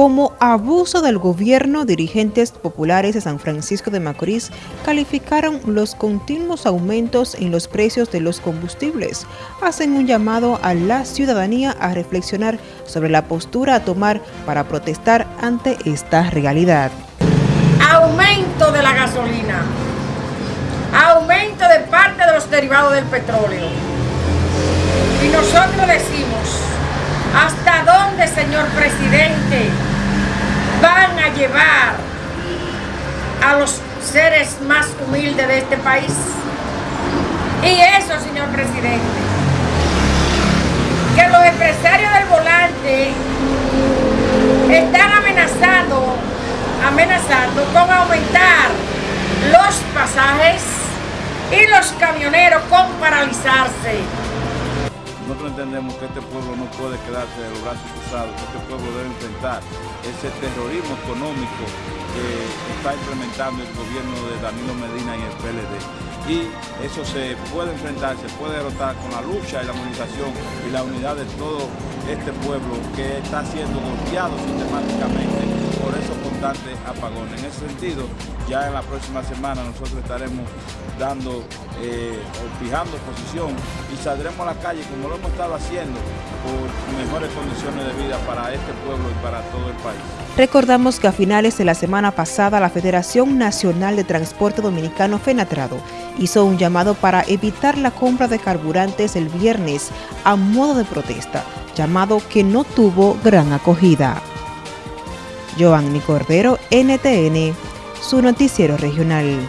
Como abuso del gobierno, dirigentes populares de San Francisco de Macorís calificaron los continuos aumentos en los precios de los combustibles. Hacen un llamado a la ciudadanía a reflexionar sobre la postura a tomar para protestar ante esta realidad. Aumento de la gasolina, aumento de parte de los derivados del petróleo. Y nosotros decimos, ¿hasta dónde, señor presidente? Llevar a los seres más humildes de este país. Y eso, señor presidente, que los empresarios del volante están amenazando, amenazando con aumentar los pasajes y los camioneros con paralizarse. Nosotros entendemos que este pueblo no puede quedarse de los brazos cruzados, que este pueblo debe enfrentar ese terrorismo económico que está implementando el gobierno de Danilo Medina y el PLD. Y eso se puede enfrentar, se puede derrotar con la lucha y la movilización y la unidad de todo este pueblo que está siendo golpeado sistemáticamente por esos constantes apagones. En ese sentido, ya en la próxima semana nosotros estaremos dando eh, fijando posición y saldremos a la calle como lo hemos estado haciendo por mejores condiciones de vida para este pueblo y para todo el país. Recordamos que a finales de la semana pasada la Federación Nacional de Transporte Dominicano FENATRADO hizo un llamado para evitar la compra de carburantes el viernes a modo de protesta, llamado que no tuvo gran acogida. Joanny Cordero, NTN, su noticiero regional.